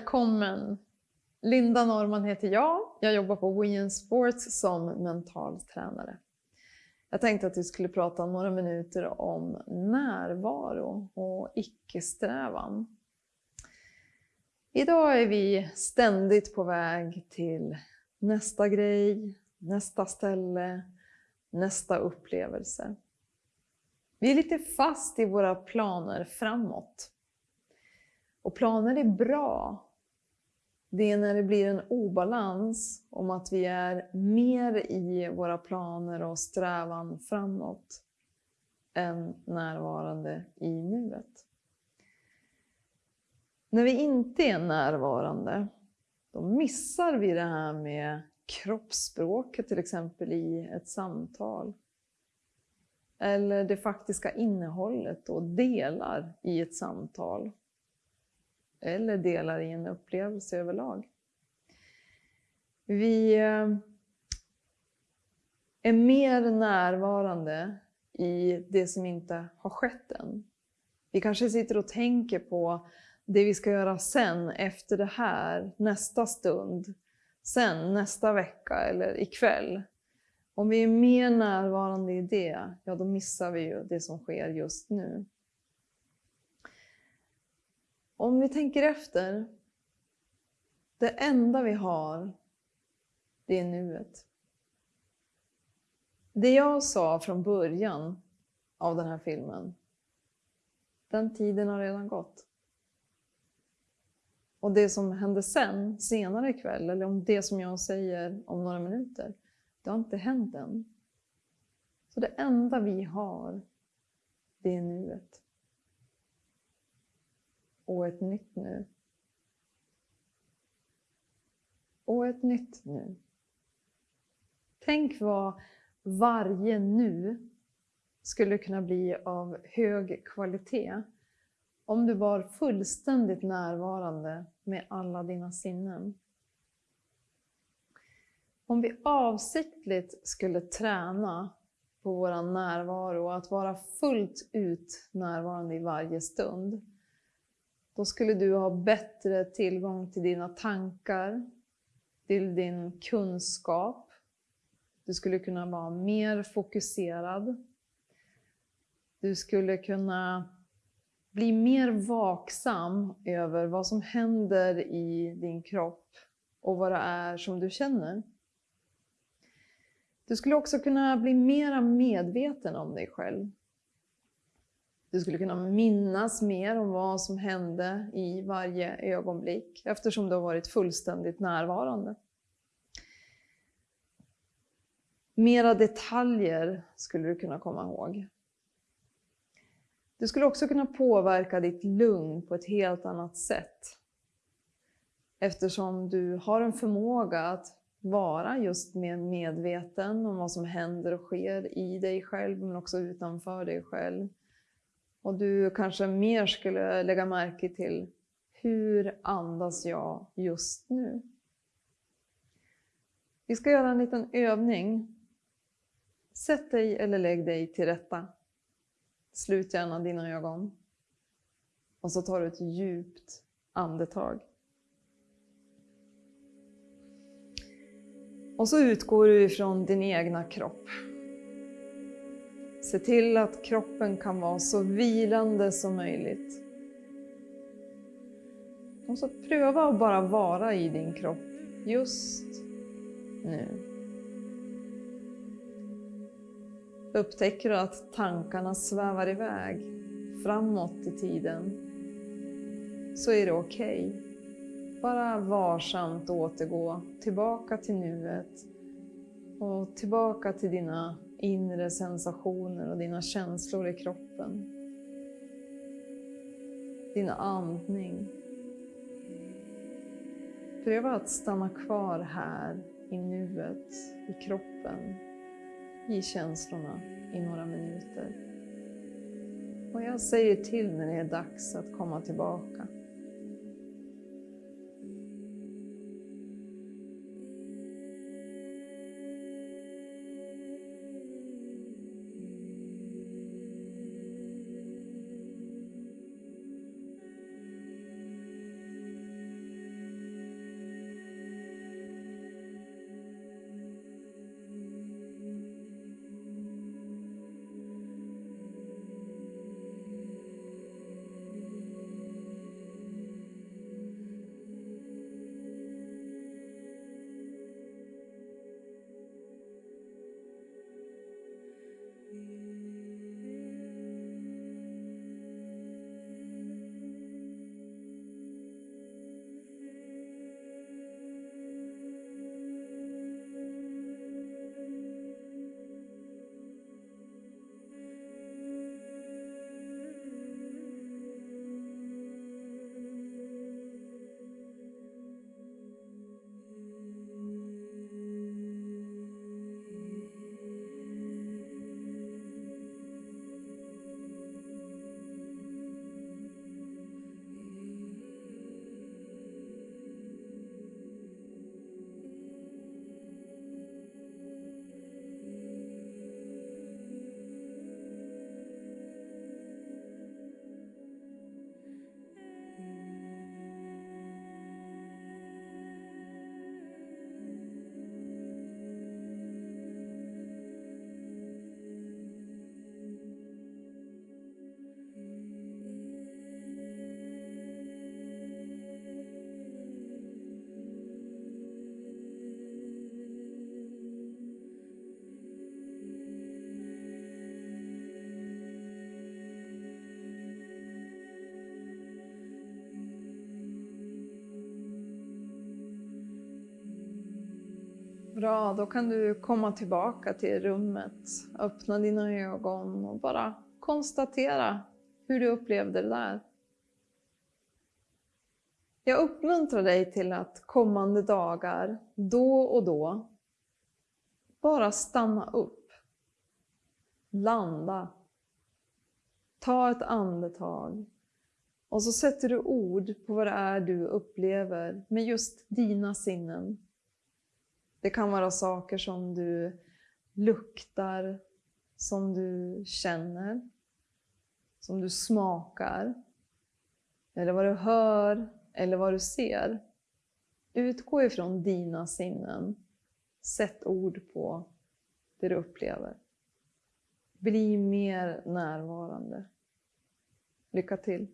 Välkommen! Linda Norman heter jag. Jag jobbar på Wien Sports som mental tränare. Jag tänkte att vi skulle prata några minuter om närvaro och icke-strävan. Idag är vi ständigt på väg till nästa grej, nästa ställe, nästa upplevelse. Vi är lite fast i våra planer framåt. Och planer är bra. Det är när det blir en obalans om att vi är mer i våra planer och strävan framåt än närvarande i nuet. När vi inte är närvarande, då missar vi det här med kroppsspråket till exempel i ett samtal. Eller det faktiska innehållet och delar i ett samtal eller delar i en upplevelse överlag. Vi eh, är mer närvarande i det som inte har skett än. Vi kanske sitter och tänker på det vi ska göra sen, efter det här, nästa stund, sen, nästa vecka eller ikväll. Om vi är mer närvarande i det, ja då missar vi ju det som sker just nu. Om vi tänker efter, det enda vi har, det är nuet. Det jag sa från början av den här filmen, den tiden har redan gått. Och det som händer sen, senare ikväll, eller om det som jag säger om några minuter, det har inte hänt än. Så det enda vi har, det är nuet och ett nytt nu. Och ett nytt nu. Tänk vad varje nu skulle kunna bli av hög kvalitet om du var fullständigt närvarande med alla dina sinnen. Om vi avsiktligt skulle träna på vår närvaro, att vara fullt ut närvarande i varje stund, då skulle du ha bättre tillgång till dina tankar, till din kunskap. Du skulle kunna vara mer fokuserad. Du skulle kunna bli mer vaksam över vad som händer i din kropp och vad det är som du känner. Du skulle också kunna bli mer medveten om dig själv. Du skulle kunna minnas mer om vad som hände i varje ögonblick eftersom du har varit fullständigt närvarande. Mera detaljer skulle du kunna komma ihåg. Du skulle också kunna påverka ditt lugn på ett helt annat sätt. Eftersom du har en förmåga att vara just mer medveten om vad som händer och sker i dig själv men också utanför dig själv. Och du kanske mer skulle lägga märke till hur andas jag just nu? Vi ska göra en liten övning. Sätt dig eller lägg dig till rätta. Slut gärna dina ögon. Och så tar du ett djupt andetag. Och så utgår du ifrån din egna kropp. Se till att kroppen kan vara så vilande som möjligt. Och så pröva att bara vara i din kropp just nu. Upptäcker du att tankarna svävar iväg framåt i tiden så är det okej. Okay. Bara varsamt återgå tillbaka till nuet och tillbaka till dina inre sensationer och dina känslor i kroppen. Din andning. Pröva att stanna kvar här i nuet, i kroppen, i känslorna i några minuter. Och jag säger till när det är dags att komma tillbaka. Bra, då kan du komma tillbaka till rummet, öppna dina ögon och bara konstatera hur du upplevde det där. Jag uppmuntrar dig till att kommande dagar, då och då, bara stanna upp. Landa. Ta ett andetag. Och så sätter du ord på vad det är du upplever med just dina sinnen. Det kan vara saker som du luktar, som du känner, som du smakar, eller vad du hör eller vad du ser. Utgå ifrån dina sinnen. Sätt ord på det du upplever. Bli mer närvarande. Lycka till!